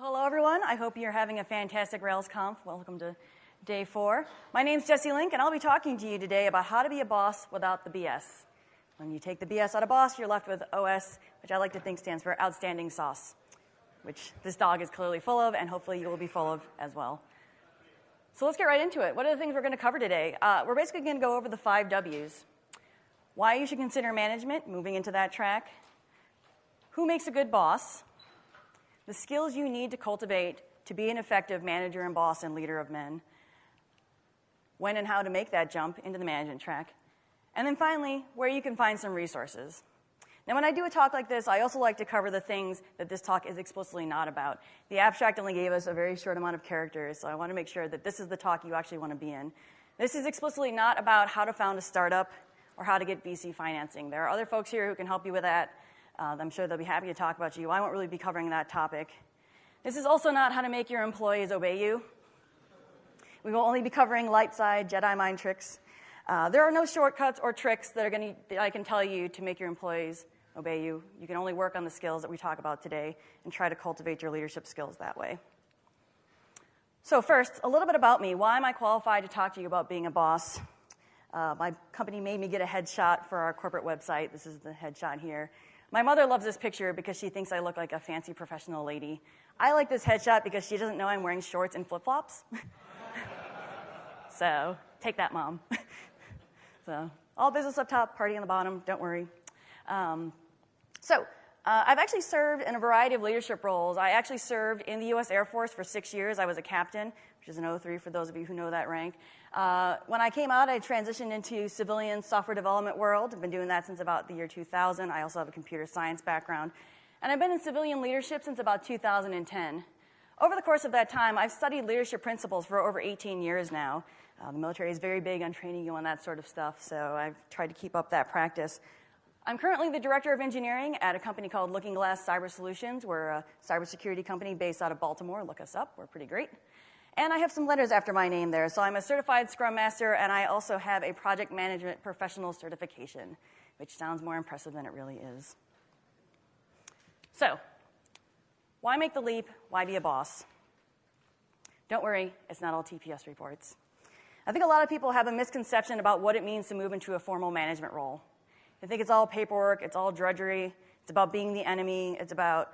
hello everyone. I hope you're having a fantastic RailsConf. Welcome to day four. My name's Jesse Link, and I'll be talking to you today about how to be a boss without the BS. When you take the BS out of boss, you're left with OS, which I like to think stands for outstanding sauce, which this dog is clearly full of, and hopefully you will be full of as well. So let's get right into it. What are the things we're going to cover today? Uh, we're basically going to go over the five W's. Why you should consider management, moving into that track. Who makes a good boss? The skills you need to cultivate to be an effective manager and boss and leader of men, when and how to make that jump into the management track, and then finally, where you can find some resources. Now, when I do a talk like this, I also like to cover the things that this talk is explicitly not about. The abstract only gave us a very short amount of characters, so I want to make sure that this is the talk you actually want to be in. This is explicitly not about how to found a startup or how to get VC financing. There are other folks here who can help you with that. Uh, I'm sure they'll be happy to talk about you. I won't really be covering that topic. This is also not how to make your employees obey you. We will only be covering light side Jedi mind tricks. Uh, there are no shortcuts or tricks that, are gonna, that I can tell you to make your employees obey you. You can only work on the skills that we talk about today and try to cultivate your leadership skills that way. So, first, a little bit about me. Why am I qualified to talk to you about being a boss? Uh, my company made me get a headshot for our corporate website. This is the headshot here. My mother loves this picture because she thinks I look like a fancy professional lady. I like this headshot because she doesn't know I'm wearing shorts and flip flops. so take that, mom. so all business up top, party on the bottom, don't worry. Um, so uh, I've actually served in a variety of leadership roles. I actually served in the U.S. Air Force for six years. I was a captain, which is an O3 for those of you who know that rank. Uh, when I came out, I transitioned into civilian software development world. I've been doing that since about the year 2000. I also have a computer science background. And I've been in civilian leadership since about 2010. Over the course of that time, I've studied leadership principles for over 18 years now. Uh, the military is very big on training you on that sort of stuff, so I've tried to keep up that practice. I'm currently the director of engineering at a company called LookingGlass Cyber Solutions. We're a cybersecurity company based out of Baltimore. Look us up, we're pretty great. And I have some letters after my name there. So I'm a certified Scrum Master, and I also have a project management professional certification, which sounds more impressive than it really is. So, why make the leap? Why be a boss? Don't worry, it's not all TPS reports. I think a lot of people have a misconception about what it means to move into a formal management role. They think it's all paperwork, it's all drudgery, it's about being the enemy, it's about,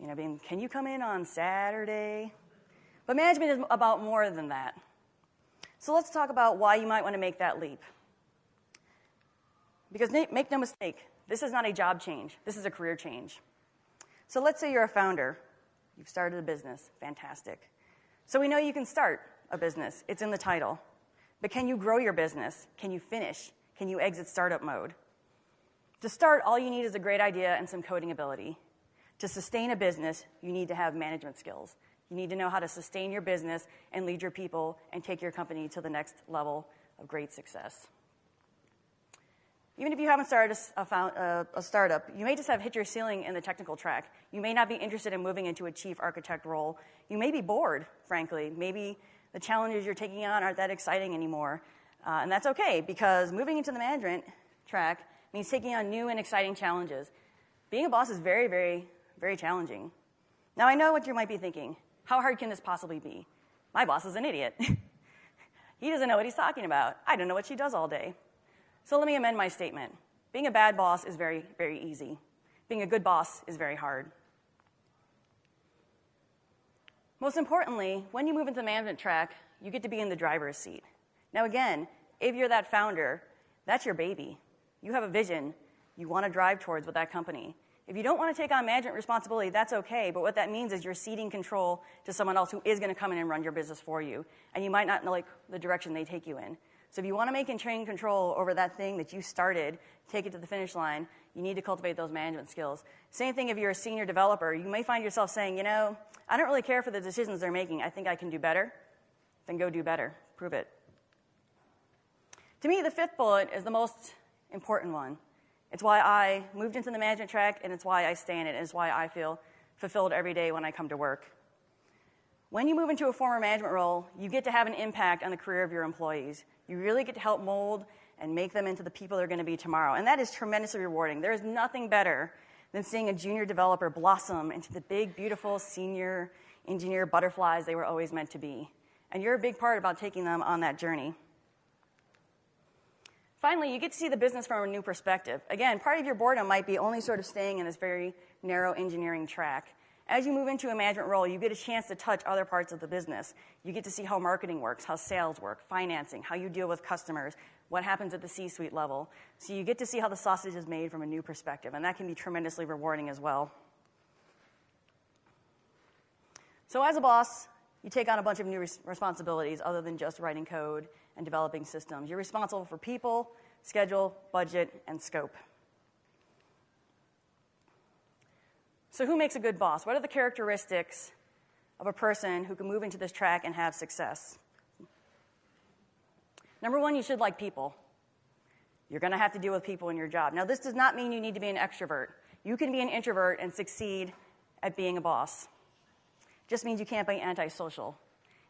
you know, being, can you come in on Saturday? But management is about more than that. So let's talk about why you might want to make that leap. Because make no mistake, this is not a job change, this is a career change. So let's say you're a founder, you've started a business, fantastic. So we know you can start a business, it's in the title. But can you grow your business? Can you finish? Can you exit startup mode? To start, all you need is a great idea and some coding ability. To sustain a business, you need to have management skills. You need to know how to sustain your business and lead your people and take your company to the next level of great success. Even if you haven't started a, a, a, startup, you may just have hit your ceiling in the technical track. You may not be interested in moving into a chief architect role. You may be bored, frankly. Maybe the challenges you're taking on aren't that exciting anymore. Uh, and that's okay, because moving into the management track means taking on new and exciting challenges. Being a boss is very, very, very challenging. Now, I know what you might be thinking. How hard can this possibly be? My boss is an idiot. he doesn't know what he's talking about. I don't know what she does all day. So let me amend my statement. Being a bad boss is very, very easy. Being a good boss is very hard. Most importantly, when you move into the management track, you get to be in the driver's seat. Now, again, if you're that founder, that's your baby. You have a vision you want to drive towards with that company. If you don't want to take on management responsibility, that's okay, but what that means is you're ceding control to someone else who is going to come in and run your business for you, and you might not like the direction they take you in. So if you want to make and train control over that thing that you started, take it to the finish line, you need to cultivate those management skills. Same thing if you're a senior developer. You may find yourself saying, you know, I don't really care for the decisions they're making. I think I can do better. Then go do better. Prove it. To me, the fifth bullet is the most important one. It's why I moved into the management track, and it's why I stay in it, and it's why I feel fulfilled every day when I come to work. When you move into a former management role, you get to have an impact on the career of your employees. You really get to help mold and make them into the people they're going to be tomorrow. And that is tremendously rewarding. There is nothing better than seeing a junior developer blossom into the big, beautiful senior engineer butterflies they were always meant to be. And you're a big part about taking them on that journey. Finally, you get to see the business from a new perspective. Again, part of your boredom might be only sort of staying in this very narrow engineering track. As you move into a management role, you get a chance to touch other parts of the business. You get to see how marketing works, how sales work, financing, how you deal with customers, what happens at the C suite level. So you get to see how the sausage is made from a new perspective, and that can be tremendously rewarding as well. So, as a boss, you take on a bunch of new res- responsibilities other than just writing code and developing systems. You're responsible for people, schedule, budget, and scope. So, who makes a good boss? What are the characteristics of a person who can move into this track and have success? Number one, you should like people. You're going to have to deal with people in your job. Now, this does not mean you need to be an extrovert. You can be an introvert and succeed at being a boss. It just means you can't be antisocial.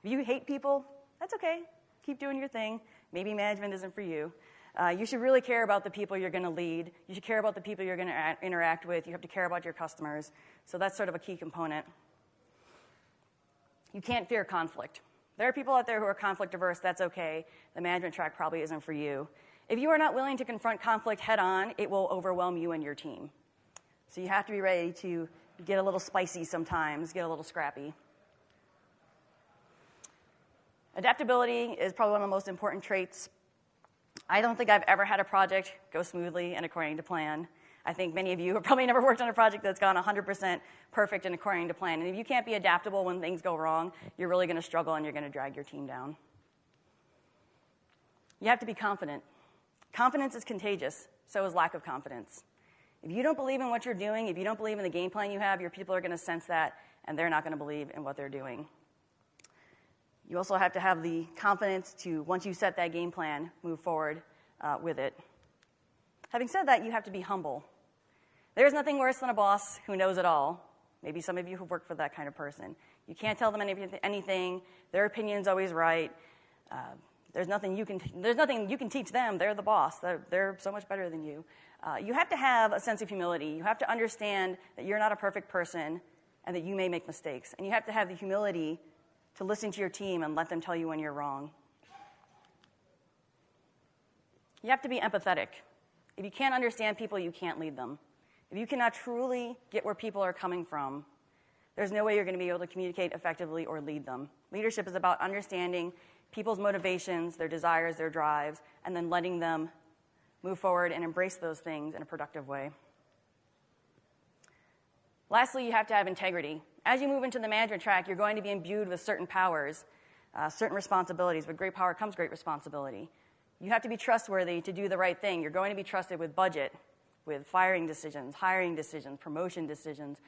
If you hate people, that's okay keep doing your thing. Maybe management isn't for you. Uh, you should really care about the people you're going to lead. You should care about the people you're going to interact with. You have to care about your customers. So that's sort of a key component. You can't fear conflict. There are people out there who are conflict averse. That's okay. The management track probably isn't for you. If you are not willing to confront conflict head on, it will overwhelm you and your team. So you have to be ready to get a little spicy sometimes, get a little scrappy. Adaptability is probably one of the most important traits. I don't think I've ever had a project go smoothly and according to plan. I think many of you have probably never worked on a project that's gone 100% perfect and according to plan. And if you can't be adaptable when things go wrong, you're really going to struggle and you're going to drag your team down. You have to be confident. Confidence is contagious, so is lack of confidence. If you don't believe in what you're doing, if you don't believe in the game plan you have, your people are going to sense that and they're not going to believe in what they're doing. You also have to have the confidence to, once you set that game plan, move forward uh, with it. Having said that, you have to be humble. There's nothing worse than a boss who knows it all. Maybe some of you have worked for that kind of person. You can't tell them anything. Their opinion's always right. Uh, there's nothing you can. There's nothing you can teach them. They're the boss. They're, they're so much better than you. Uh, you have to have a sense of humility. You have to understand that you're not a perfect person, and that you may make mistakes. And you have to have the humility to listen to your team and let them tell you when you're wrong. You have to be empathetic. If you can't understand people, you can't lead them. If you cannot truly get where people are coming from, there's no way you're going to be able to communicate effectively or lead them. Leadership is about understanding people's motivations, their desires, their drives, and then letting them move forward and embrace those things in a productive way. Lastly, you have to have integrity. As you move into the management track, you're going to be imbued with certain powers, uh, certain responsibilities. With great power comes great responsibility. You have to be trustworthy to do the right thing. You're going to be trusted with budget, with firing decisions, hiring decisions, promotion decisions.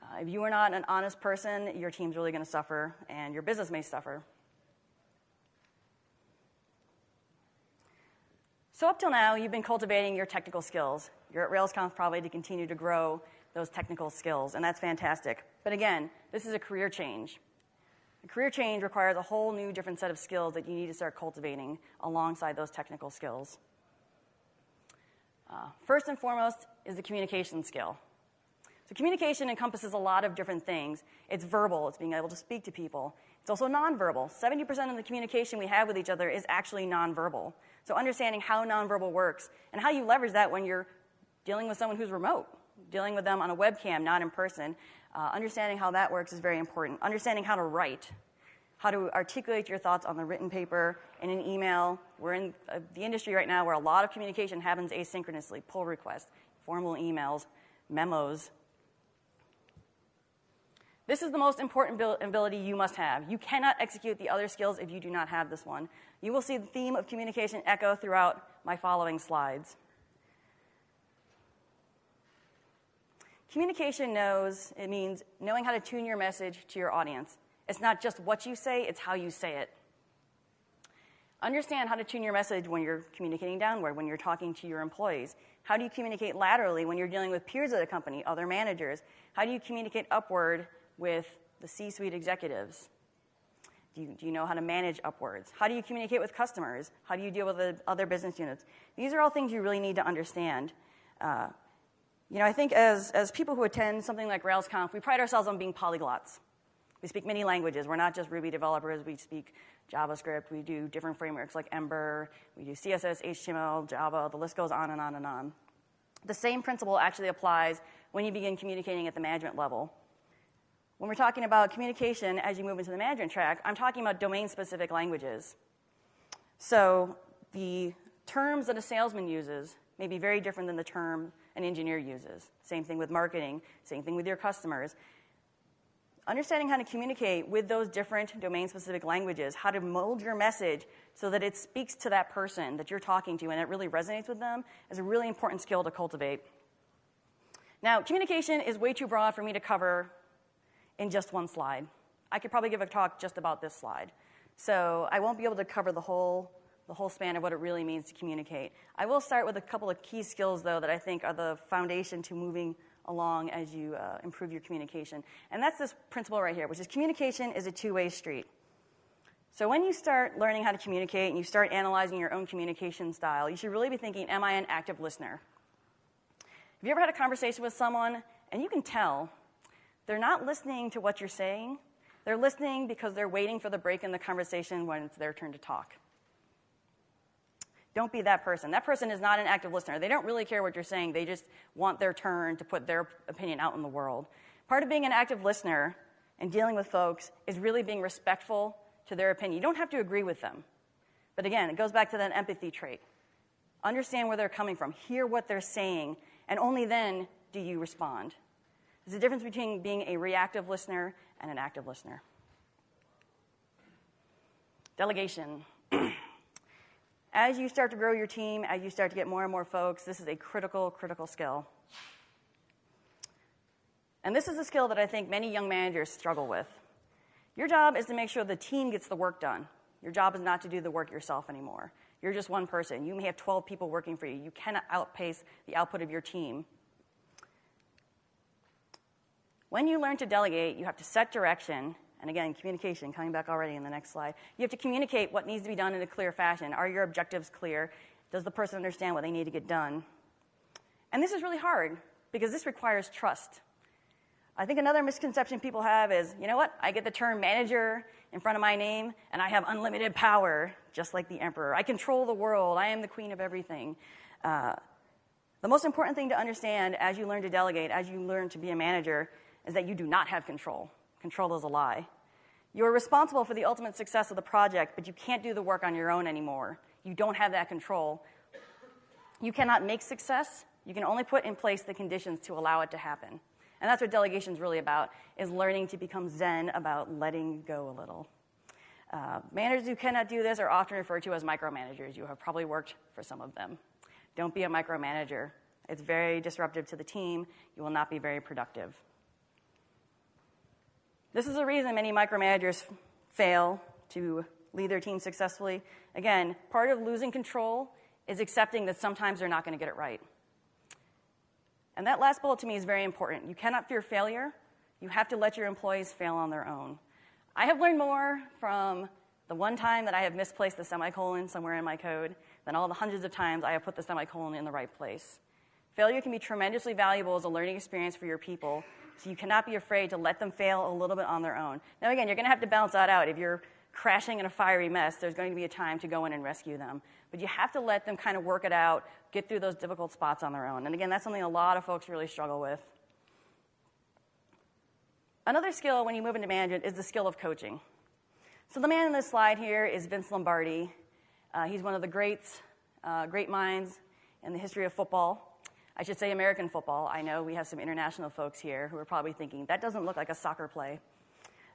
Uh, if you are not an honest person, your team's really going to suffer, and your business may suffer. So, up till now, you've been cultivating your technical skills. You're at RailsConf probably to continue to grow those technical skills, and that's fantastic. But again, this is a career change. A career change requires a whole new different set of skills that you need to start cultivating alongside those technical skills. Uh, first and foremost is the communication skill. So, communication encompasses a lot of different things. It's verbal, it's being able to speak to people. It's also nonverbal. 70% of the communication we have with each other is actually nonverbal. So, understanding how nonverbal works and how you leverage that when you're dealing with someone who's remote dealing with them on a webcam, not in person. Uh, understanding how that works is very important. Understanding how to write, how to articulate your thoughts on the written paper, in an email. We're in uh, the industry right now where a lot of communication happens asynchronously pull requests, formal emails, memos. This is the most important ability you must have. You cannot execute the other skills if you do not have this one. You will see the theme of communication echo throughout my following slides. Communication knows, it means knowing how to tune your message to your audience. It's not just what you say, it's how you say it. Understand how to tune your message when you're communicating downward, when you're talking to your employees. How do you communicate laterally when you're dealing with peers of the company, other managers? How do you communicate upward with the C suite executives? Do you, do you, know how to manage upwards? How do you communicate with customers? How do you deal with the other business units? These are all things you really need to understand. Uh, You know, I think as, as people who attend something like RailsConf, we pride ourselves on being polyglots. We speak many languages. We're not just Ruby developers. We speak JavaScript. We do different frameworks like Ember. We do CSS, HTML, Java. The list goes on and on and on. The same principle actually applies when you begin communicating at the management level. When we're talking about communication as you move into the management track, I'm talking about domain specific languages. So the terms that a salesman uses may be very different than the term an engineer uses. Same thing with marketing, same thing with your customers. Understanding how to communicate with those different domain specific languages, how to mold your message so that it speaks to that person that you're talking to and it really resonates with them is a really important skill to cultivate. Now, communication is way too broad for me to cover in just one slide. I could probably give a talk just about this slide. So I won't be able to cover the whole, the whole span of what it really means to communicate. I will start with a couple of key skills, though, that I think are the foundation to moving along as you uh, improve your communication. And that's this principle right here, which is communication is a two way street. So when you start learning how to communicate and you start analyzing your own communication style, you should really be thinking, am I an active listener? Have you ever had a conversation with someone and you can tell they're not listening to what you're saying, they're listening because they're waiting for the break in the conversation when it's their turn to talk. Don't be that person. That person is not an active listener. They don't really care what you're saying, they just want their turn to put their opinion out in the world. Part of being an active listener and dealing with folks is really being respectful to their opinion. You don't have to agree with them. But again, it goes back to that empathy trait. Understand where they're coming from, hear what they're saying, and only then do you respond. There's a difference between being a reactive listener and an active listener. Delegation. as you start to grow your team, as you start to get more and more folks, this is a critical, critical skill. And this is a skill that I think many young managers struggle with. Your job is to make sure the team gets the work done. Your job is not to do the work yourself anymore. You're just one person. You may have 12 people working for you. You cannot outpace the output of your team. When you learn to delegate, you have to set direction. And again, communication, coming back already in the next slide. You have to communicate what needs to be done in a clear fashion. Are your objectives clear? Does the person understand what they need to get done? And this is really hard because this requires trust. I think another misconception people have is you know what? I get the term manager in front of my name, and I have unlimited power, just like the emperor. I control the world, I am the queen of everything. Uh, the most important thing to understand as you learn to delegate, as you learn to be a manager, is that you do not have control. Control is a lie. You're responsible for the ultimate success of the project, but you can't do the work on your own anymore. You don't have that control. You cannot make success. You can only put in place the conditions to allow it to happen. And that's what delegation is really about, is learning to become zen about letting go a little. Uh, managers who cannot do this are often referred to as micromanagers. You have probably worked for some of them. Don't be a micromanager. It's very disruptive to the team. You will not be very productive. This is the reason many micromanagers fail to lead their team successfully. Again, part of losing control is accepting that sometimes they're not going to get it right. And that last bullet to me is very important. You cannot fear failure. You have to let your employees fail on their own. I have learned more from the one time that I have misplaced the semicolon somewhere in my code than all the hundreds of times I have put the semicolon in the right place. Failure can be tremendously valuable as a learning experience for your people, so you cannot be afraid to let them fail a little bit on their own. Now, again, you're going to have to balance that out. If you're crashing in a fiery mess, there's going to be a time to go in and rescue them. But you have to let them kind of work it out, get through those difficult spots on their own. And again, that's something a lot of folks really struggle with. Another skill when you move into management is the skill of coaching. So the man in this slide here is Vince Lombardi. Uh, he's one of the greats, uh, great minds in the history of football. I should say American football. I know we have some international folks here who are probably thinking, that doesn't look like a soccer play.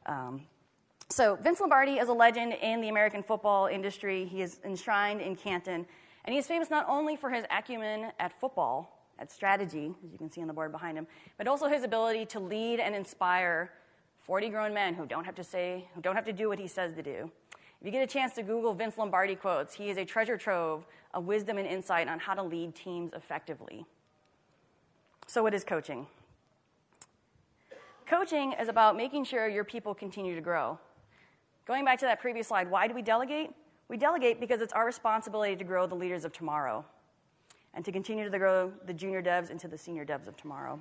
Um, so Vince Lombardi is a legend in the American football industry. He is enshrined in Canton and he is famous not only for his acumen at football, at strategy, as you can see on the board behind him, but also his ability to lead and inspire 40 grown men who don't have to say, who don't have to do what he says to do. If you get a chance to Google Vince Lombardi quotes, he is a treasure trove of wisdom and insight on how to lead teams effectively. So, what is coaching? Coaching is about making sure your people continue to grow. Going back to that previous slide, why do we delegate? We delegate because it's our responsibility to grow the leaders of tomorrow. and to continue to grow the junior devs into the senior devs of tomorrow.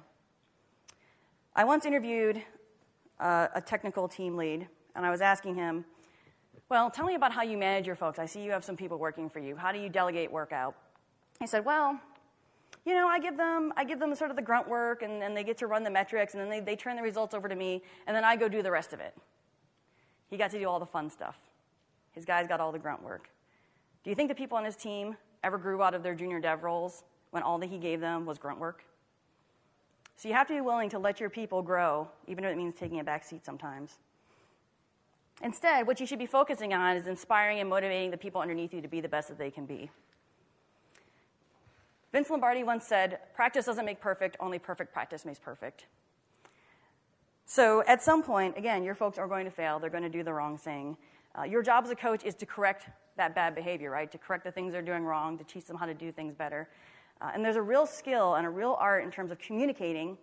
I once interviewed uh, a technical team lead, and I was asking him, Well, tell me about how you manage your folks. I see you have some people working for you. How do you delegate work out? He said, Well, you know, I give them, I give them sort of the grunt work, and, and they get to run the metrics, and then they, they turn the results over to me, and then I go do the rest of it. He got to do all the fun stuff. His guys got all the grunt work. Do you think the people on his team ever grew out of their junior dev roles when all that he gave them was grunt work? So you have to be willing to let your people grow, even if it means taking a back seat sometimes. Instead, what you should be focusing on is inspiring and motivating the people underneath you to be the best that they can be. Vince Lombardi once said, Practice doesn't make perfect, only perfect practice makes perfect. So at some point, again, your folks are going to fail, they're going to do the wrong thing. Uh, your job as a coach is to correct that bad behavior, right? To correct the things they're doing wrong, to teach them how to do things better. Uh, and there's a real skill and a real art in terms of communicating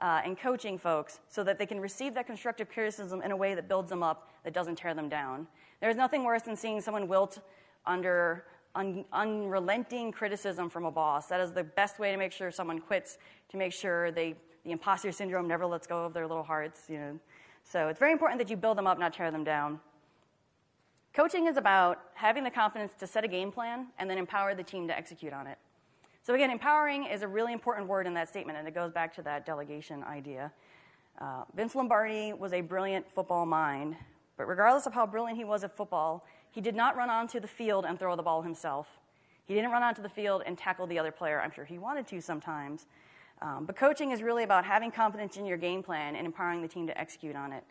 uh, and coaching folks so that they can receive that constructive criticism in a way that builds them up, that doesn't tear them down. There's nothing worse than seeing someone wilt under un- unrelenting criticism from a boss. That is the best way to make sure someone quits, to make sure they, the imposter syndrome never lets go of their little hearts. You know. So it's very important that you build them up, not tear them down. Coaching is about having the confidence to set a game plan and then empower the team to execute on it. So, again, empowering is a really important word in that statement, and it goes back to that delegation idea. Uh, Vince Lombardi was a brilliant football mind, but regardless of how brilliant he was at football, he did not run onto the field and throw the ball himself. He didn't run onto the field and tackle the other player. I'm sure he wanted to sometimes. Um, but coaching is really about having confidence in your game plan and empowering the team to execute on it.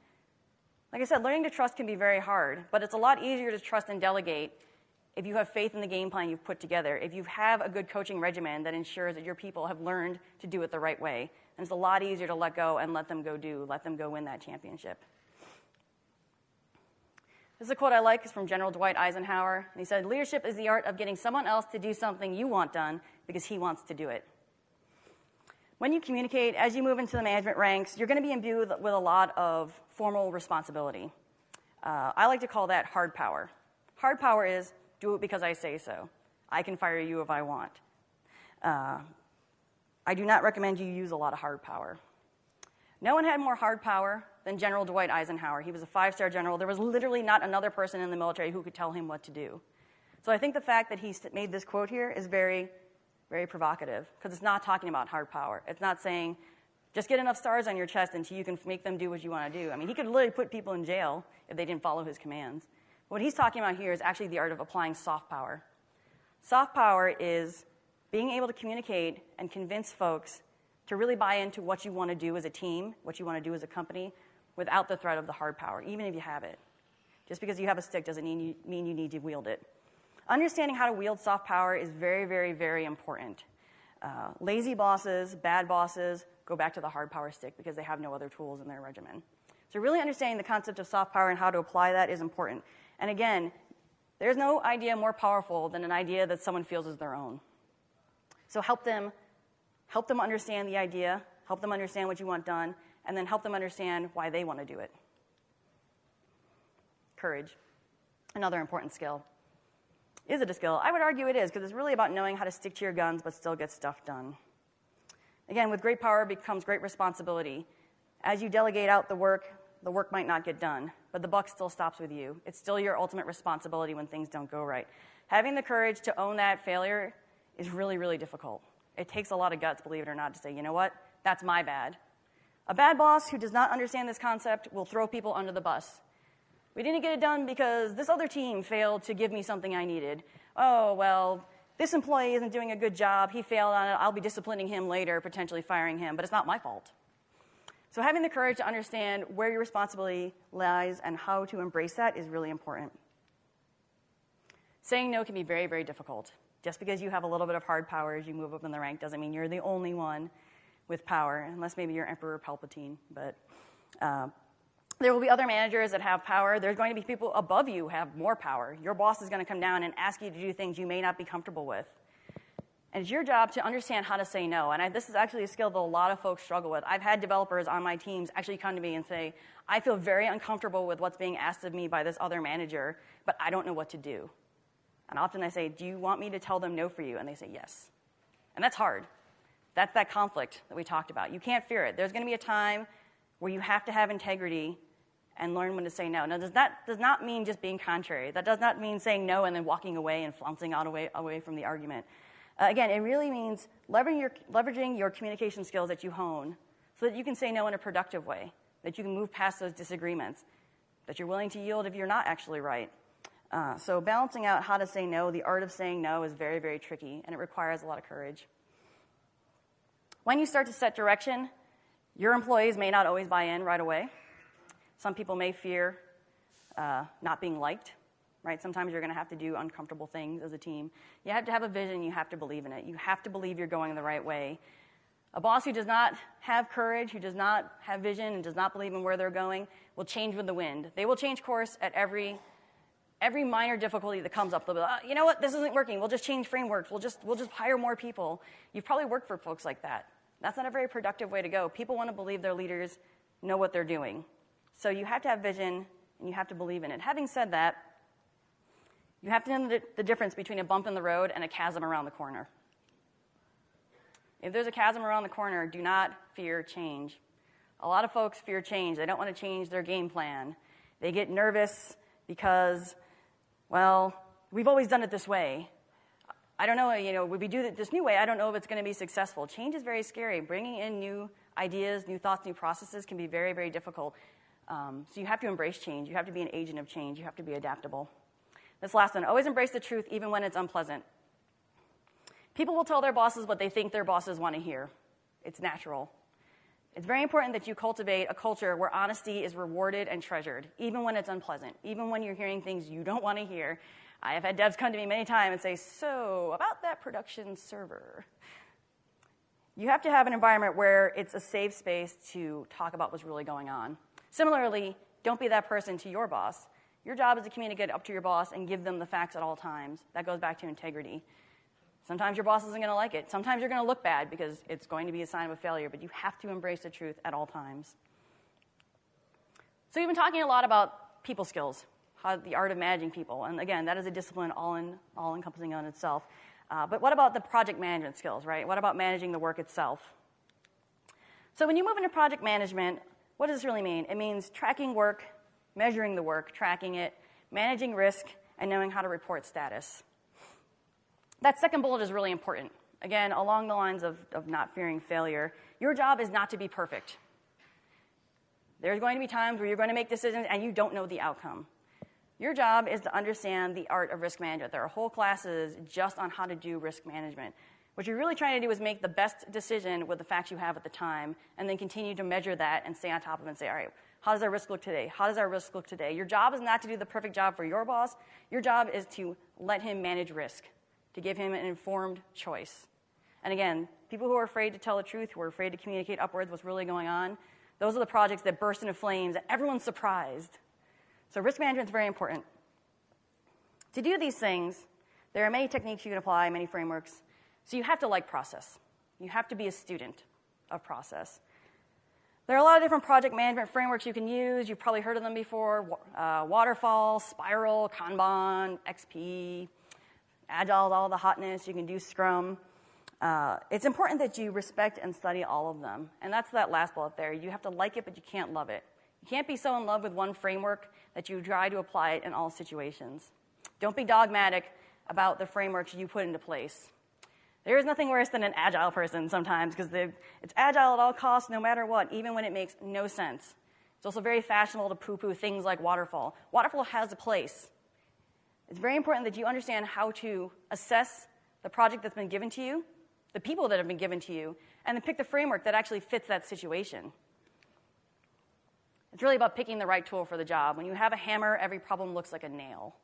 Like I said, learning to trust can be very hard, but it's a lot easier to trust and delegate if you have faith in the game plan you've put together, if you have a good coaching regimen that ensures that your people have learned to do it the right way. And it's a lot easier to let go and let them go do, let them go win that championship. This is a quote I like. It's from General Dwight Eisenhower. And he said, Leadership is the art of getting someone else to do something you want done because he wants to do it. When you communicate, as you move into the management ranks, you're going to be imbued with a lot of formal responsibility. Uh, I like to call that hard power. Hard power is do it because I say so. I can fire you if I want. Uh, I do not recommend you use a lot of hard power. No one had more hard power than General Dwight Eisenhower. He was a five star general. There was literally not another person in the military who could tell him what to do. So I think the fact that he made this quote here is very, very provocative because it's not talking about hard power. It's not saying just get enough stars on your chest until you can make them do what you want to do. I mean, he could literally put people in jail if they didn't follow his commands. What he's talking about here is actually the art of applying soft power. Soft power is being able to communicate and convince folks to really buy into what you want to do as a team, what you want to do as a company, without the threat of the hard power, even if you have it. Just because you have a stick doesn't mean you, mean you need to wield it. Understanding how to wield soft power is very, very, very important. Uh, lazy bosses, bad bosses, go back to the hard power stick because they have no other tools in their regimen. So, really understanding the concept of soft power and how to apply that is important. And again, there's no idea more powerful than an idea that someone feels is their own. So, help them, help them understand the idea, help them understand what you want done, and then help them understand why they want to do it. Courage, another important skill. Is it a skill? I would argue it is, because it's really about knowing how to stick to your guns but still get stuff done. Again, with great power becomes great responsibility. As you delegate out the work, the work might not get done, but the buck still stops with you. It's still your ultimate responsibility when things don't go right. Having the courage to own that failure is really, really difficult. It takes a lot of guts, believe it or not, to say, you know what, that's my bad. A bad boss who does not understand this concept will throw people under the bus. We didn't get it done because this other team failed to give me something I needed. Oh, well, this employee isn't doing a good job. He failed on it. I'll be disciplining him later, potentially firing him, but it's not my fault. So, having the courage to understand where your responsibility lies and how to embrace that is really important. Saying no can be very, very difficult. Just because you have a little bit of hard power as you move up in the rank doesn't mean you're the only one with power, unless maybe you're Emperor Palpatine. But uh, there will be other managers that have power. There's going to be people above you who have more power. Your boss is going to come down and ask you to do things you may not be comfortable with. And it's your job to understand how to say no. And I, this is actually a skill that a lot of folks struggle with. I've had developers on my teams actually come to me and say, I feel very uncomfortable with what's being asked of me by this other manager, but I don't know what to do. And often I say, Do you want me to tell them no for you? And they say, Yes. And that's hard. That's that conflict that we talked about. You can't fear it. There's going to be a time where you have to have integrity and learn when to say no. Now, does that does not mean just being contrary. That does not mean saying no and then walking away and flouncing out away, away from the argument. Uh, again, it really means leveraging your, leveraging your communication skills that you hone so that you can say no in a productive way, that you can move past those disagreements, that you're willing to yield if you're not actually right. Uh, so, balancing out how to say no, the art of saying no, is very, very tricky, and it requires a lot of courage. When you start to set direction, your employees may not always buy in right away. Some people may fear uh, not being liked, right? Sometimes you're going to have to do uncomfortable things as a team. You have to have a vision, you have to believe in it. You have to believe you're going the right way. A boss who does not have courage, who does not have vision, and does not believe in where they're going will change with the wind. They will change course at every every minor difficulty that comes up, they'll be like, oh, you know what, this isn't working. We'll just change frameworks. We'll just, we'll just hire more people. You've probably worked for folks like that. That's not a very productive way to go. People want to believe their leaders know what they're doing. So you have to have vision and you have to believe in it. Having said that, you have to know the difference between a bump in the road and a chasm around the corner. If there's a chasm around the corner, do not fear change. A lot of folks fear change. They don't want to change their game plan. They get nervous because well, we've always done it this way. I don't know, you know, we do it this new way, I don't know if it's going to be successful. Change is very scary. Bringing in new ideas, new thoughts, new processes can be very, very difficult. Um, so you have to embrace change. You have to be an agent of change. You have to be adaptable. This last one always embrace the truth, even when it's unpleasant. People will tell their bosses what they think their bosses want to hear. It's natural. It's very important that you cultivate a culture where honesty is rewarded and treasured, even when it's unpleasant, even when you're hearing things you don't want to hear. I have had devs come to me many times and say, So, about that production server. You have to have an environment where it's a safe space to talk about what's really going on. Similarly, don't be that person to your boss. Your job is to communicate up to your boss and give them the facts at all times. That goes back to integrity. Sometimes your boss isn't going to like it. Sometimes you're going to look bad because it's going to be a sign of a failure, but you have to embrace the truth at all times. So, we've been talking a lot about people skills, how, the art of managing people. And again, that is a discipline all, in, all encompassing on itself. Uh, but what about the project management skills, right? What about managing the work itself? So, when you move into project management, what does this really mean? It means tracking work, measuring the work, tracking it, managing risk, and knowing how to report status. That second bullet is really important. Again, along the lines of, of not fearing failure, your job is not to be perfect. There's going to be times where you're going to make decisions and you don't know the outcome. Your job is to understand the art of risk management. There are whole classes just on how to do risk management. What you're really trying to do is make the best decision with the facts you have at the time, and then continue to measure that and stay on top of it and say, all right, how does our risk look today? How does our risk look today? Your job is not to do the perfect job for your boss. Your job is to let him manage risk to give him an informed choice. And again, people who are afraid to tell the truth, who are afraid to communicate upwards what's really going on, those are the projects that burst into flames and everyone's surprised. So risk management is very important. To do these things, there are many techniques you can apply, many frameworks. So you have to like process. You have to be a student of process. There are a lot of different project management frameworks you can use. You've probably heard of them before uh, Waterfall, Spiral, Kanban, XP, Agile all the hotness. You can do Scrum. Uh, it's important that you respect and study all of them. And that's that last bullet there. You have to like it, but you can't love it. You can't be so in love with one framework that you try to apply it in all situations. Don't be dogmatic about the frameworks you put into place. There is nothing worse than an agile person sometimes because it's agile at all costs, no matter what, even when it makes no sense. It's also very fashionable to poo poo things like waterfall. Waterfall has a place, it's very important that you understand how to assess the project that's been given to you, the people that have been given to you, and then pick the framework that actually fits that situation. It's really about picking the right tool for the job. When you have a hammer, every problem looks like a nail.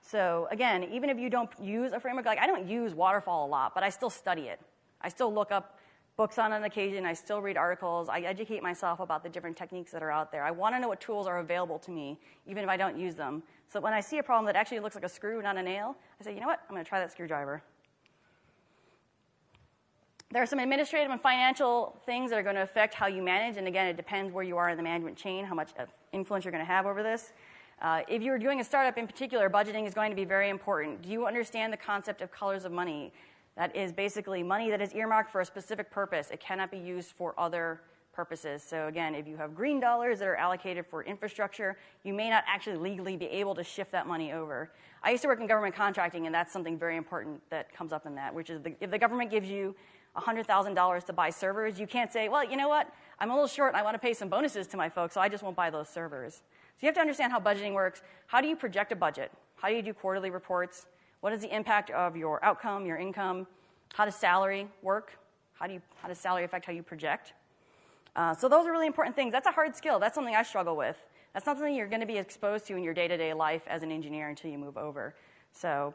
So, again, even if you don't use a framework, like I don't use waterfall a lot, but I still study it. I still look up books on an occasion. I still read articles. I educate myself about the different techniques that are out there. I want to know what tools are available to me, even if I don't use them. So when I see a problem that actually looks like a screw, not a nail, I say, you know what? I'm going to try that screwdriver. There are some administrative and financial things that are going to affect how you manage. And again, it depends where you are in the management chain, how much influence you're going to have over this. Uh, if you're doing a startup in particular, budgeting is going to be very important. Do you understand the concept of colors of money? That is basically money that is earmarked for a specific purpose. It cannot be used for other purposes. So, again, if you have green dollars that are allocated for infrastructure, you may not actually legally be able to shift that money over. I used to work in government contracting, and that's something very important that comes up in that, which is the, if the government gives you $100,000 to buy servers, you can't say, well, you know what? I'm a little short and I want to pay some bonuses to my folks, so I just won't buy those servers. So you have to understand how budgeting works. How do you project a budget? How do you do quarterly reports? What is the impact of your outcome, your income? How does salary work? How, do you, how does salary affect how you project? Uh, so those are really important things. That's a hard skill. That's something I struggle with. That's not something you're going to be exposed to in your day-to-day life as an engineer until you move over. So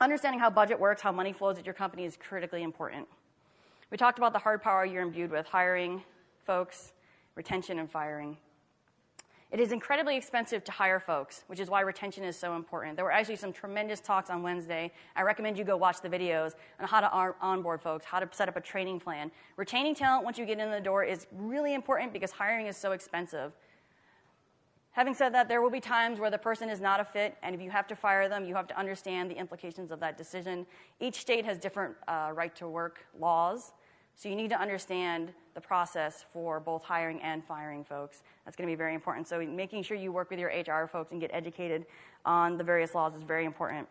understanding how budget works, how money flows at your company is critically important. We talked about the hard power you're imbued with, hiring folks, retention, and firing. It is incredibly expensive to hire folks, which is why retention is so important. There were actually some tremendous talks on Wednesday. I recommend you go watch the videos on how to onboard folks, how to set up a training plan. Retaining talent once you get in the door is really important because hiring is so expensive. Having said that, there will be times where the person is not a fit, and if you have to fire them, you have to understand the implications of that decision. Each state has different uh, right to work laws, so you need to understand the process for both hiring and firing folks. That's going to be very important. So making sure you work with your HR folks and get educated on the various laws is very important.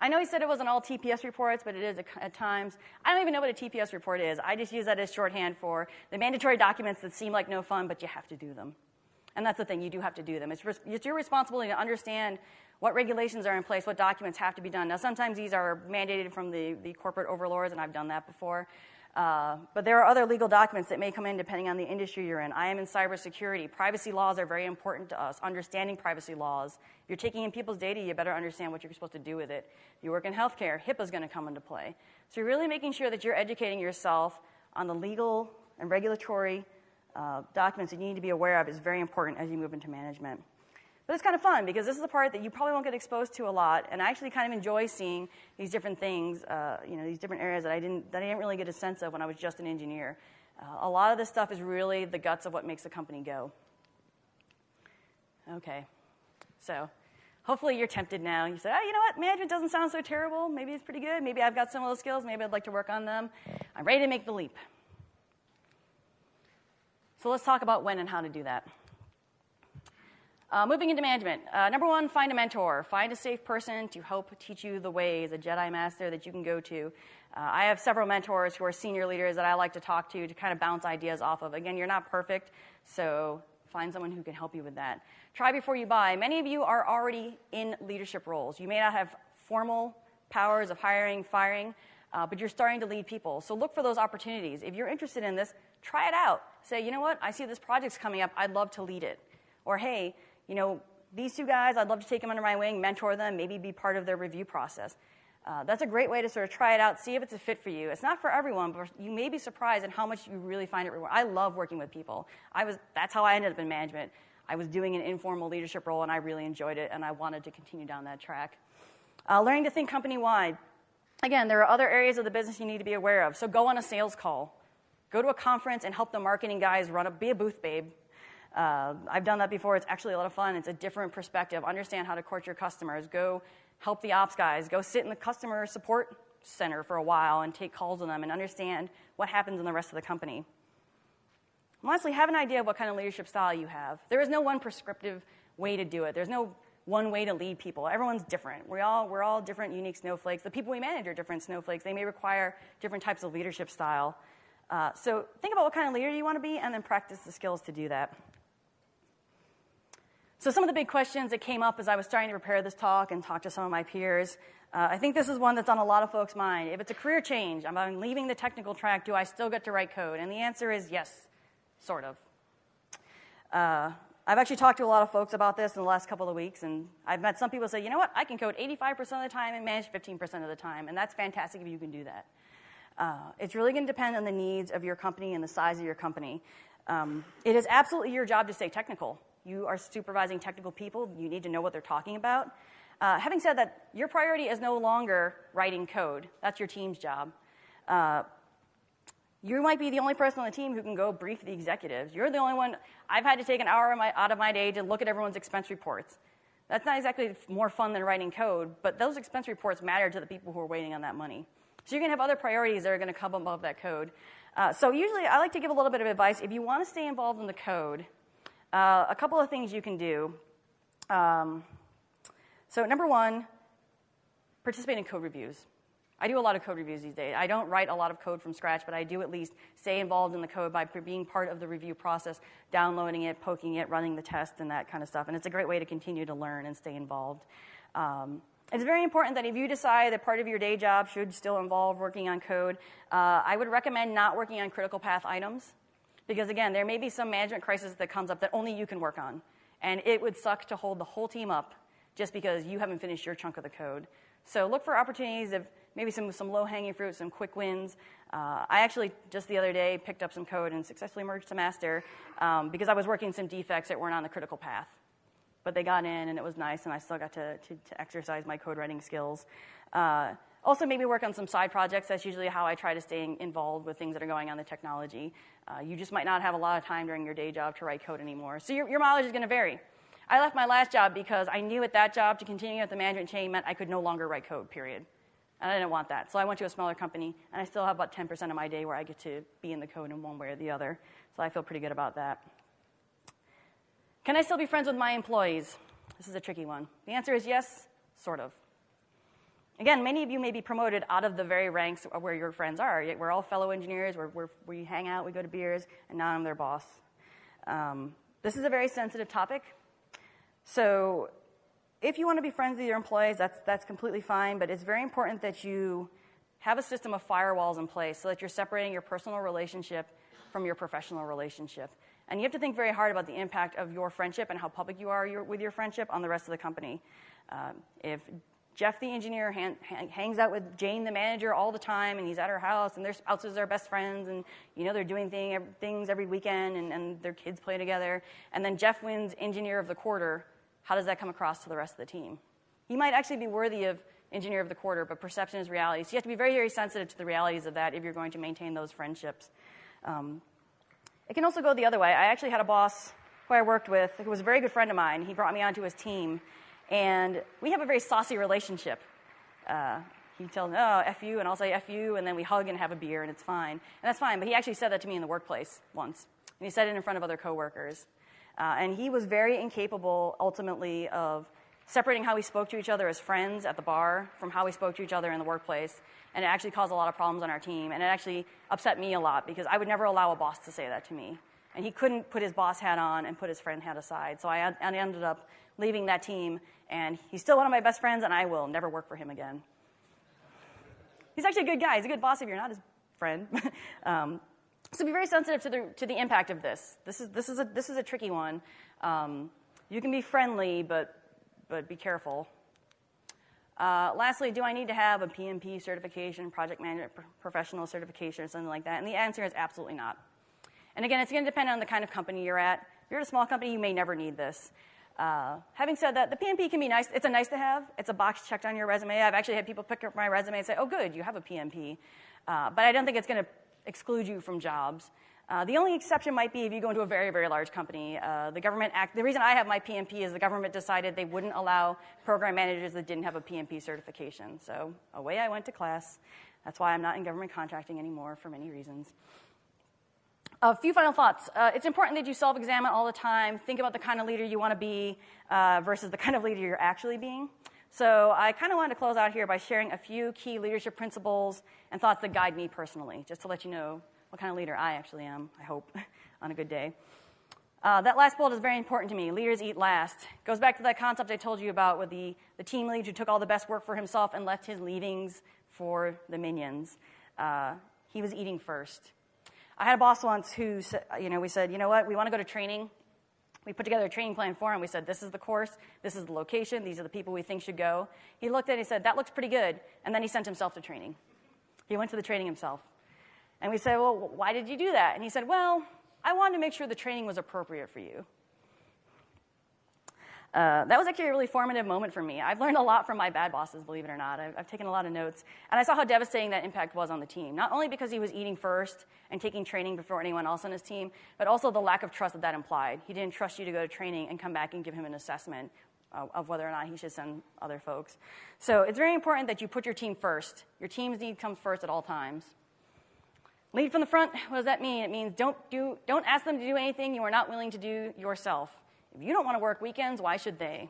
I know he said it wasn't all TPS reports, but it is at times. I don't even know what a TPS report is. I just use that as shorthand for the mandatory documents that seem like no fun, but you have to do them. And that's the thing, you do have to do them. It's, it's your responsibility to understand what regulations are in place, what documents have to be done. Now, sometimes these are mandated from the, the corporate overlords, and I've done that before. Uh, but there are other legal documents that may come in depending on the industry you're in. I am in cybersecurity. Privacy laws are very important to us. Understanding privacy laws. If you're taking in people's data, you better understand what you're supposed to do with it. If you work in healthcare, HIPAA is going to come into play. So you're really making sure that you're educating yourself on the legal and regulatory uh, documents that you need to be aware of is very important as you move into management. But it's kind of fun because this is the part that you probably won't get exposed to a lot, and I actually kind of enjoy seeing these different things, uh, you know, these different areas that I didn't that I didn't really get a sense of when I was just an engineer. Uh, a lot of this stuff is really the guts of what makes a company go. Okay, so hopefully you're tempted now. You say, oh, you know what, management doesn't sound so terrible. Maybe it's pretty good. Maybe I've got some of those skills. Maybe I'd like to work on them. I'm ready to make the leap. So let's talk about when and how to do that. Uh, moving into management. Uh, number one, find a mentor. Find a safe person to help teach you the ways, a Jedi master that you can go to. Uh, I have several mentors who are senior leaders that I like to talk to to kind of bounce ideas off of. Again, you're not perfect, so find someone who can help you with that. Try before you buy. Many of you are already in leadership roles. You may not have formal powers of hiring, firing, uh, but you're starting to lead people. So look for those opportunities. If you're interested in this, try it out. Say, you know what, I see this project's coming up, I'd love to lead it. Or, hey, you know, these two guys, I'd love to take them under my wing, mentor them, maybe be part of their review process. Uh, that's a great way to sort of try it out, see if it's a fit for you. It's not for everyone, but you may be surprised at how much you really find it rewarding. I love working with people. I was, that's how I ended up in management. I was doing an informal leadership role, and I really enjoyed it, and I wanted to continue down that track. Uh, learning to think company wide. Again, there are other areas of the business you need to be aware of. So go on a sales call. Go to a conference and help the marketing guys run a, be a booth babe. Uh, I've done that before. It's actually a lot of fun. It's a different perspective. Understand how to court your customers. Go help the ops guys. Go sit in the customer support center for a while and take calls on them and understand what happens in the rest of the company. And lastly, have an idea of what kind of leadership style you have. There is no one prescriptive way to do it. There's no one way to lead people. Everyone's different. We all, we're all different, unique snowflakes. The people we manage are different snowflakes. They may require different types of leadership style. Uh, so think about what kind of leader you want to be and then practice the skills to do that. So, some of the big questions that came up as I was starting to prepare this talk and talk to some of my peers, uh, I think this is one that's on a lot of folks' mind. If it's a career change, I'm leaving the technical track, do I still get to write code? And the answer is yes, sort of. Uh, I've actually talked to a lot of folks about this in the last couple of weeks, and I've met some people say, you know what, I can code 85% of the time and manage 15% of the time, and that's fantastic if you can do that. Uh, it's really going to depend on the needs of your company and the size of your company. Um, it is absolutely your job to stay technical. You are supervising technical people, you need to know what they're talking about. Uh, having said that, your priority is no longer writing code. That's your team's job. Uh, You might be the only person on the team who can go brief the executives. You're the only one. I've had to take an hour out of my day to look at everyone's expense reports. That's not exactly more fun than writing code, but those expense reports matter to the people who are waiting on that money. So you're going to have other priorities that are going to come above that code. Uh, so usually I like to give a little bit of advice. If you want to stay involved in the code, uh, a couple of things you can do. Um, so number one, participate in code reviews. I do a lot of code reviews these days. I don't write a lot of code from scratch, but I do at least stay involved in the code by being part of the review process, downloading it, poking it, running the test, and that kind of stuff. And it's a great way to continue to learn and stay involved. Um, it's very important that if you decide that part of your day job should still involve working on code, uh, I would recommend not working on critical path items. Because again, there may be some management crisis that comes up that only you can work on. And it would suck to hold the whole team up just because you haven't finished your chunk of the code. So look for opportunities of maybe some, some low hanging fruit, some quick wins. Uh, I actually just the other day picked up some code and successfully merged to master um, because I was working some defects that weren't on the critical path. But they got in and it was nice, and I still got to, to, to exercise my code writing skills. Uh, also, maybe work on some side projects. That's usually how I try to stay involved with things that are going on the technology. Uh, you just might not have a lot of time during your day job to write code anymore. So your, your mileage is going to vary. I left my last job because I knew at that job to continue at the management chain meant I could no longer write code, period. And I didn't want that. So I went to a smaller company, and I still have about 10% of my day where I get to be in the code in one way or the other. So I feel pretty good about that. Can I still be friends with my employees? This is a tricky one. The answer is yes, sort of. Again, many of you may be promoted out of the very ranks where your friends are. We're all fellow engineers, we're, we're, we hang out, we go to beers, and now I'm their boss. Um, this is a very sensitive topic. So if you want to be friends with your employees, that's, that's completely fine, but it's very important that you have a system of firewalls in place so that you're separating your personal relationship from your professional relationship. And you have to think very hard about the impact of your friendship and how public you are your, with your friendship on the rest of the company. Um, if Jeff, the engineer, han, hangs out with Jane, the manager, all the time, and he's at her house, and their spouses are best friends, and you know they're doing thing, things every weekend, and, and their kids play together. And then Jeff wins engineer of the quarter how does that come across to the rest of the team? He might actually be worthy of engineer of the quarter, but perception is reality. So you have to be very, very sensitive to the realities of that if you're going to maintain those friendships. Um, it can also go the other way. I actually had a boss who I worked with who was a very good friend of mine. He brought me onto his team, and we have a very saucy relationship. Uh, he tells me, oh, F you, and I'll say F you, and then we hug and have a beer, and it's fine. And that's fine, but he actually said that to me in the workplace once. And he said it in front of other coworkers. Uh, and he was very incapable, ultimately, of separating how we spoke to each other as friends at the bar from how we spoke to each other in the workplace. And it actually caused a lot of problems on our team. And it actually upset me a lot because I would never allow a boss to say that to me. And he couldn't put his boss hat on and put his friend hat aside. So I, I ended up leaving that team. And he's still one of my best friends, and I will never work for him again. He's actually a good guy. He's a good boss if you're not his friend. um, so be very sensitive to the, to the impact of this. This is, this is, a, this is a tricky one. Um, you can be friendly, but, but be careful. Uh, lastly, do I need to have a PMP certification, project management professional certification, or something like that? And the answer is absolutely not. And again, it's going to depend on the kind of company you're at. If you're at a small company, you may never need this. Uh, having said that, the PMP can be nice. It's a nice to have. It's a box checked on your resume. I've actually had people pick up my resume and say, oh, good, you have a PMP. Uh, but I don't think it's going to exclude you from jobs. Uh, the only exception might be if you go into a very, very large company. Uh, the government act, the reason I have my PMP is the government decided they wouldn't allow program managers that didn't have a PMP certification. So away I went to class. That's why I'm not in government contracting anymore for many reasons. A few final thoughts. Uh, it's important that you self examine all the time. Think about the kind of leader you want to be uh, versus the kind of leader you're actually being. So I kind of wanted to close out here by sharing a few key leadership principles and thoughts that guide me personally, just to let you know what kind of leader I actually am, I hope, on a good day. Uh, that last bullet is very important to me. Leaders eat last. Goes back to that concept I told you about with the, the team lead who took all the best work for himself and left his leavings for the minions. Uh, he was eating first. I had a boss once who, said, you know, we said, you know what, we want to go to training. We put together a training plan for him. We said, This is the course, this is the location, these are the people we think should go. He looked at it and he said, That looks pretty good. And then he sent himself to training. He went to the training himself. And we said, Well, why did you do that? And he said, Well, I wanted to make sure the training was appropriate for you. Uh, that was actually a really formative moment for me. I've learned a lot from my bad bosses, believe it or not. I've, I've, taken a lot of notes. And I saw how devastating that impact was on the team. Not only because he was eating first and taking training before anyone else on his team, but also the lack of trust that that implied. He didn't trust you to go to training and come back and give him an assessment uh, of whether or not he should send other folks. So it's very important that you put your team first. Your team's need comes first at all times. Lead from the front, what does that mean? It means don't, do, don't ask them to do anything you are not willing to do yourself. If you don't want to work weekends, why should they?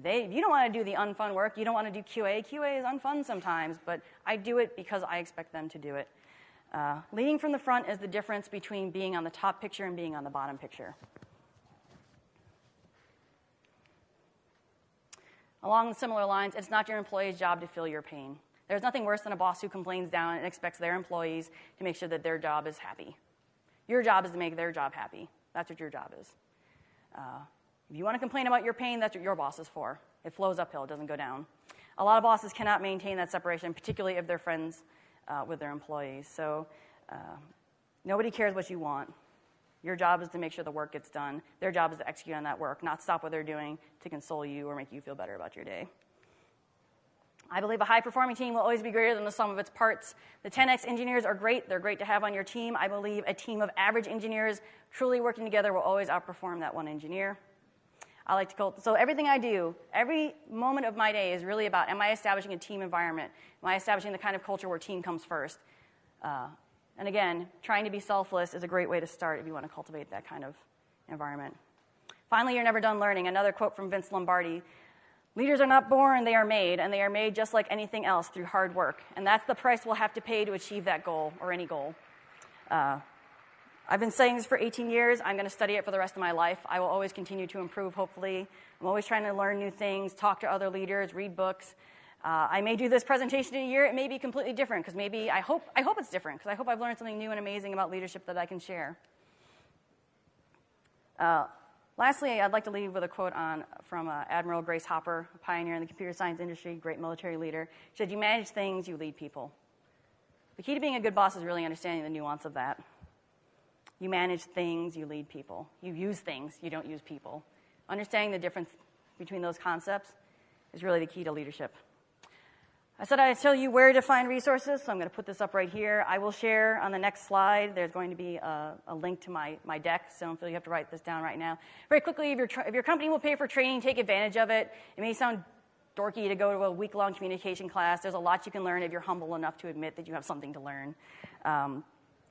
They, you don't want to do the unfun work, you don't want to do QA. QA is unfun sometimes, but I do it because I expect them to do it. Uh, leading from the front is the difference between being on the top picture and being on the bottom picture. Along similar lines, it's not your employee's job to feel your pain. There's nothing worse than a boss who complains down and expects their employees to make sure that their job is happy. Your job is to make their job happy. That's what your job is. Uh, if you want to complain about your pain, that's what your boss is for. It flows uphill, it doesn't go down. A lot of bosses cannot maintain that separation, particularly if they're friends uh, with their employees. So uh, nobody cares what you want. Your job is to make sure the work gets done. Their job is to execute on that work, not stop what they're doing to console you or make you feel better about your day. I believe a high performing team will always be greater than the sum of its parts. The 10x engineers are great, they're great to have on your team. I believe a team of average engineers truly working together will always outperform that one engineer. I like to call so everything I do, every moment of my day is really about am I establishing a team environment? Am I establishing the kind of culture where team comes first? Uh, and again, trying to be selfless is a great way to start if you want to cultivate that kind of environment. Finally, you're never done learning. Another quote from Vince Lombardi Leaders are not born, they are made, and they are made just like anything else through hard work. And that's the price we'll have to pay to achieve that goal or any goal. Uh, I've been saying this for 18 years. I'm going to study it for the rest of my life. I will always continue to improve, hopefully. I'm always trying to learn new things, talk to other leaders, read books. Uh, I may do this presentation in a year. It may be completely different because maybe I hope, I hope it's different because I hope I've learned something new and amazing about leadership that I can share. Uh, Lastly, I'd like to leave with a quote on, from uh, Admiral Grace Hopper, a pioneer in the computer science industry, great military leader. She said, You manage things, you lead people. The key to being a good boss is really understanding the nuance of that. You manage things, you lead people. You use things, you don't use people. Understanding the difference between those concepts is really the key to leadership. I said I'd tell you where to find resources, so I'm going to put this up right here. I will share on the next slide. There's going to be a, a link to my, my deck, so don't feel you have to write this down right now. Very quickly, if, your if your company will pay for training, take advantage of it. It may sound dorky to go to a week long communication class. There's a lot you can learn if you're humble enough to admit that you have something to learn. Um,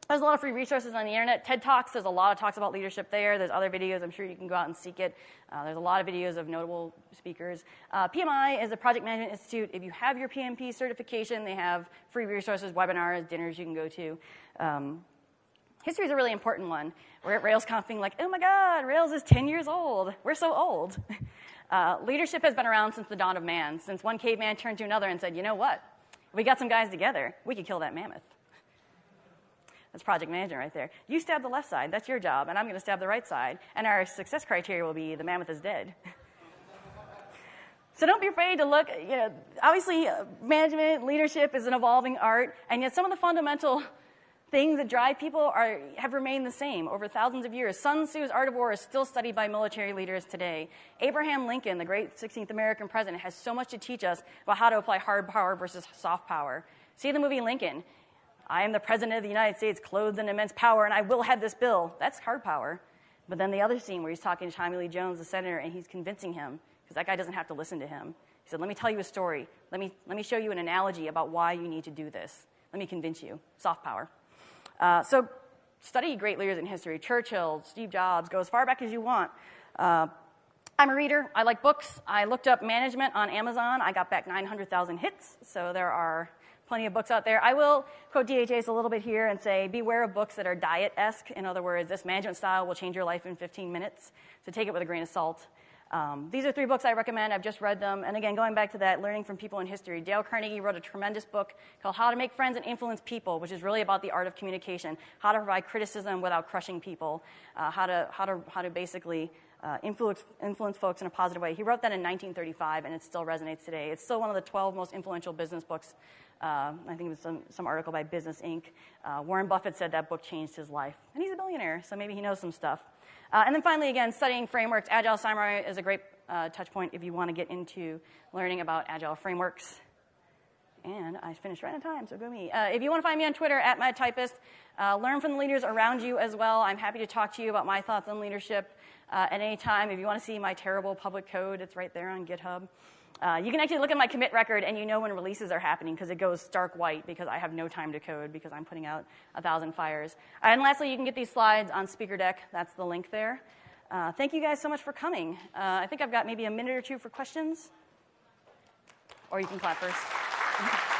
there's a lot of free resources on the internet. TED Talks, there's a lot of talks about leadership there. There's other videos. I'm sure you can go out and seek it. Uh, there's a lot of videos of notable speakers. Uh, PMI is a project management institute. If you have your PMP certification, they have free resources, webinars, dinners you can go to. Um, history is a really important one. We're at RailsConf being like, oh my God, Rails is 10 years old. We're so old. Uh, leadership has been around since the dawn of man, since one caveman turned to another and said, you know what? If we got some guys together, we could kill that mammoth. That's project management right there. You stab the left side, that's your job, and I'm going to stab the right side. And our success criteria will be the mammoth is dead. so don't be afraid to look, you know, obviously uh, management, leadership is an evolving art, and yet some of the fundamental things that drive people are, have remained the same over thousands of years. Sun Tzu's Art of War is still studied by military leaders today. Abraham Lincoln, the great 16th American president, has so much to teach us about how to apply hard power versus soft power. See the movie Lincoln. I am the president of the United States, clothed in immense power, and I will have this bill. That's hard power. But then the other scene where he's talking to Tommy Lee Jones, the senator, and he's convincing him, because that guy doesn't have to listen to him. He said, Let me tell you a story. Let me, let me show you an analogy about why you need to do this. Let me convince you. Soft power. Uh, so study great leaders in history. Churchill, Steve Jobs, go as far back as you want. Uh, I'm a reader. I like books. I looked up management on Amazon. I got back 900,000 hits, so there are plenty of books out there. I will quote DHH's a little bit here and say, beware of books that are diet esque. In other words, this management style will change your life in 15 minutes. So take it with a grain of salt. Um, these are three books I recommend. I've just read them. And again, going back to that, learning from people in history, Dale Carnegie wrote a tremendous book called How to Make Friends and Influence People, which is really about the art of communication, how to provide criticism without crushing people, uh, how, to, how, to, how to basically uh, influence, influence folks in a positive way. He wrote that in 1935, and it still resonates today. It's still one of the 12 most influential business books Uh, I think it was some, some article by Business Inc. Uh, Warren Buffett said that book changed his life. And he's a billionaire, so maybe he knows some stuff. Uh, and then finally, again, studying frameworks. Agile Samurai is a great uh, touch point if you want to get into learning about agile frameworks. And I finished right on time, so go me. Uh, if you want to find me on Twitter, at MadTypist, uh, learn from the leaders around you as well. I'm happy to talk to you about my thoughts on leadership uh, at any time. If you want to see my terrible public code, it's right there on GitHub. Uh, you can actually look at my commit record and you know when releases are happening because it goes stark white because I have no time to code because I'm putting out a thousand fires. And lastly, you can get these slides on SpeakerDeck. That's the link there. Uh, thank you guys so much for coming. Uh, I think I've got maybe a minute or two for questions. Or you can clap first.